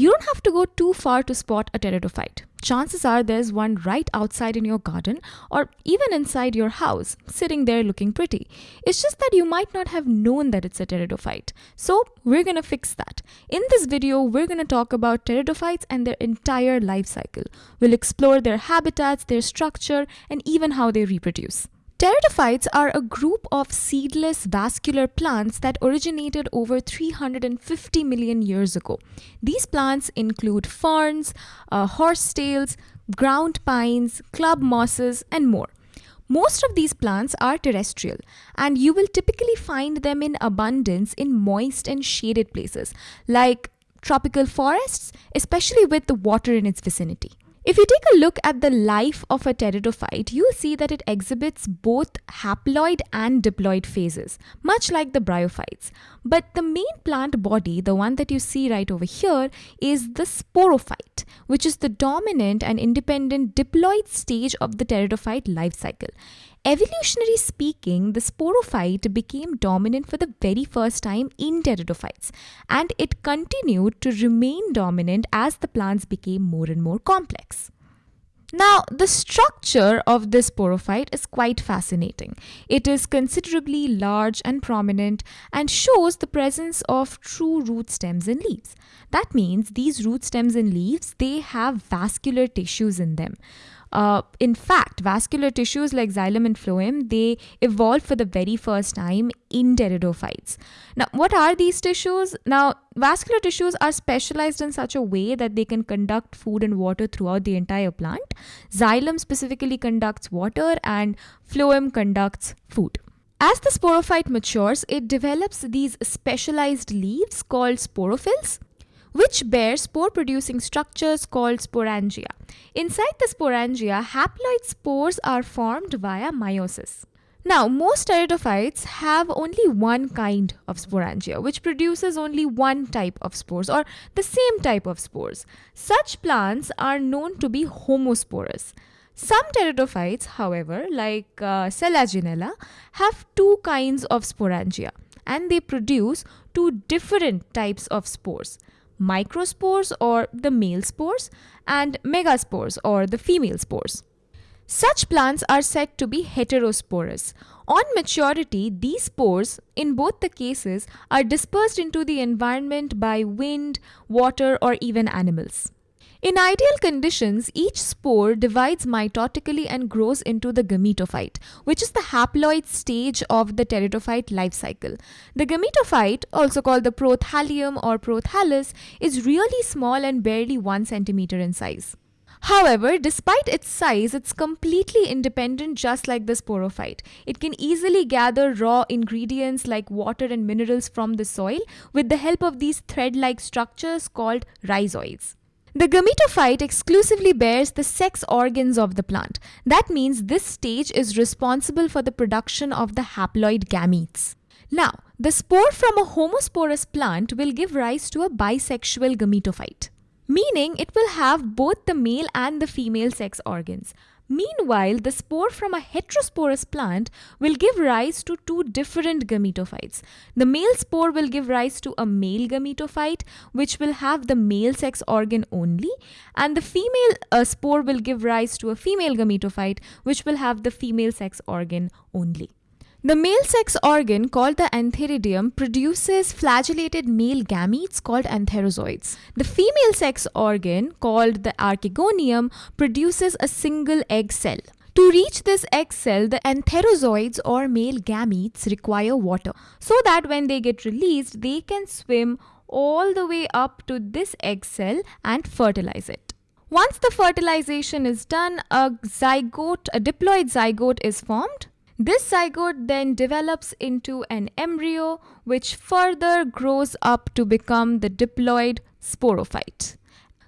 You don't have to go too far to spot a pteridophyte. Chances are there's one right outside in your garden or even inside your house, sitting there looking pretty. It's just that you might not have known that it's a pteridophyte. So, we're gonna fix that. In this video, we're gonna talk about pteridophytes and their entire life cycle. We'll explore their habitats, their structure, and even how they reproduce. Pteridophytes are a group of seedless vascular plants that originated over 350 million years ago. These plants include ferns, uh, horsetails, ground pines, club mosses, and more. Most of these plants are terrestrial, and you will typically find them in abundance in moist and shaded places, like tropical forests, especially with the water in its vicinity. If you take a look at the life of a pteridophyte, you'll see that it exhibits both haploid and diploid phases, much like the bryophytes. But the main plant body, the one that you see right over here, is the sporophyte, which is the dominant and independent diploid stage of the pteridophyte life cycle. Evolutionary speaking, the sporophyte became dominant for the very first time in pteridophytes, and it continued to remain dominant as the plants became more and more complex. Now, the structure of this sporophyte is quite fascinating. It is considerably large and prominent and shows the presence of true root stems and leaves. That means these root stems and leaves, they have vascular tissues in them. Uh, in fact, vascular tissues like xylem and phloem, they evolved for the very first time in pteridophytes. Now, what are these tissues? Now, vascular tissues are specialized in such a way that they can conduct food and water throughout the entire plant. Xylem specifically conducts water and phloem conducts food. As the sporophyte matures, it develops these specialized leaves called sporophylls which bear spore producing structures called sporangia. Inside the sporangia, haploid spores are formed via meiosis. Now, most pteridophytes have only one kind of sporangia, which produces only one type of spores or the same type of spores. Such plants are known to be homosporous. Some pteridophytes, however, like uh, Selaginella, have two kinds of sporangia and they produce two different types of spores microspores or the male spores and megaspores or the female spores. Such plants are said to be heterosporous. On maturity, these spores, in both the cases, are dispersed into the environment by wind, water, or even animals. In ideal conditions, each spore divides mitotically and grows into the gametophyte, which is the haploid stage of the pteridophyte life cycle. The gametophyte, also called the prothallium or prothallus, is really small and barely 1 centimeter in size. However, despite its size, it's completely independent just like the sporophyte. It can easily gather raw ingredients like water and minerals from the soil with the help of these thread-like structures called rhizoids. The gametophyte exclusively bears the sex organs of the plant. That means this stage is responsible for the production of the haploid gametes. Now, the spore from a homosporous plant will give rise to a bisexual gametophyte, meaning it will have both the male and the female sex organs. Meanwhile, the spore from a heterosporous plant will give rise to two different gametophytes. The male spore will give rise to a male gametophyte, which will have the male sex organ only, and the female uh, spore will give rise to a female gametophyte, which will have the female sex organ only. The male sex organ called the antheridium produces flagellated male gametes called antherozoids. The female sex organ called the archegonium produces a single egg cell. To reach this egg cell, the antherozoids or male gametes require water so that when they get released, they can swim all the way up to this egg cell and fertilize it. Once the fertilization is done, a zygote, a diploid zygote is formed this zygote then develops into an embryo which further grows up to become the diploid sporophyte,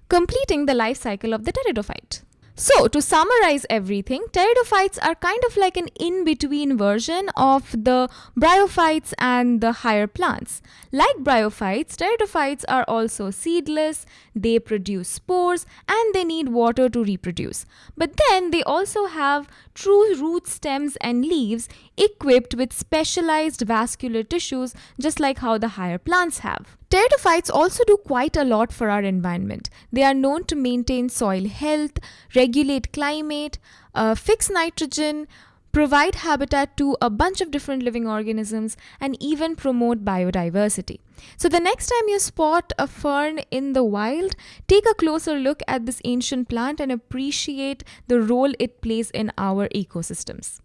completing the life cycle of the pteridophyte. So, to summarize everything, pteridophytes are kind of like an in between version of the bryophytes and the higher plants. Like bryophytes, pteridophytes are also seedless, they produce spores, and they need water to reproduce. But then they also have true root stems and leaves equipped with specialized vascular tissues, just like how the higher plants have. Pteridophytes also do quite a lot for our environment. They are known to maintain soil health, regulate climate, uh, fix nitrogen, provide habitat to a bunch of different living organisms, and even promote biodiversity. So, the next time you spot a fern in the wild, take a closer look at this ancient plant and appreciate the role it plays in our ecosystems.